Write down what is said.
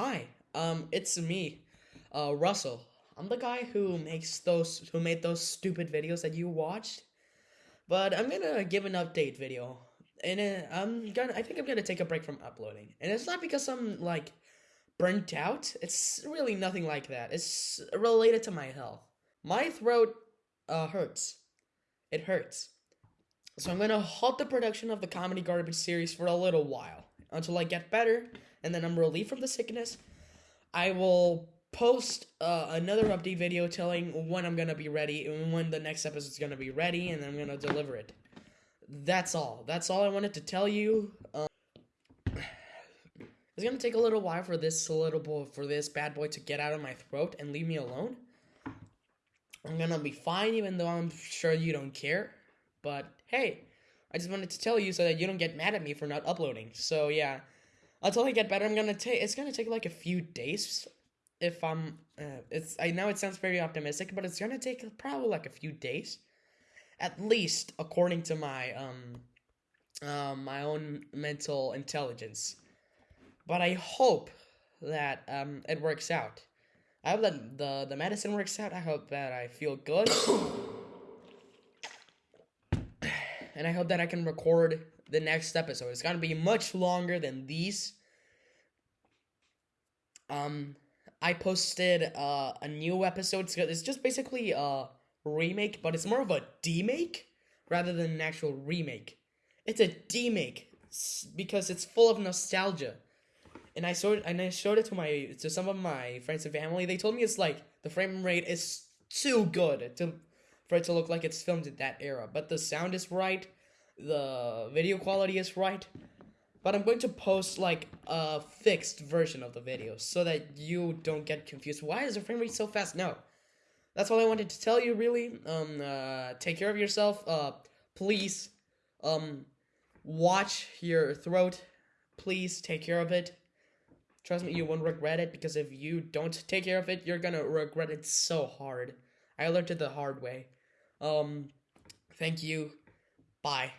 Hi, um, it's me, uh, Russell. I'm the guy who makes those, who made those stupid videos that you watched. But I'm gonna give an update video, and uh, I'm gonna, I think I'm gonna take a break from uploading. And it's not because I'm like burnt out. It's really nothing like that. It's related to my health. My throat, uh, hurts. It hurts. So I'm gonna halt the production of the comedy garbage series for a little while until I get better, and then I'm relieved from the sickness. I will post uh, another update video telling when I'm gonna be ready and when the next episode is gonna be ready, and I'm gonna deliver it. That's all. That's all I wanted to tell you. Um, it's gonna take a little while for this little boy, for this bad boy to get out of my throat and leave me alone. I'm gonna be fine, even though I'm sure you don't care. But hey, I just wanted to tell you so that you don't get mad at me for not uploading. So yeah, until I get better, I'm gonna take. It's gonna take like a few days. If I'm, uh, it's. I know it sounds very optimistic, but it's gonna take probably like a few days, at least according to my um, um, my own mental intelligence. But I hope that um it works out. I hope that the the medicine works out. I hope that I feel good. and I hope that I can record the next episode. It's gonna be much longer than these. Um, I posted uh, a new episode. It's just basically a remake, but it's more of a demake rather than an actual remake. It's a demake because it's full of nostalgia. And I showed and I showed it to my to some of my friends and family. They told me it's like the frame rate is too good to for it to look like it's filmed in that era. But the sound is right, the video quality is right. But I'm going to post like a fixed version of the video so that you don't get confused. Why is the frame rate so fast? No. That's all I wanted to tell you really. Um uh take care of yourself. Uh please um watch your throat. Please take care of it. Trust me, you won't regret it because if you don't take care of it, you're gonna regret it so hard. I learned it the hard way. Um, thank you. Bye.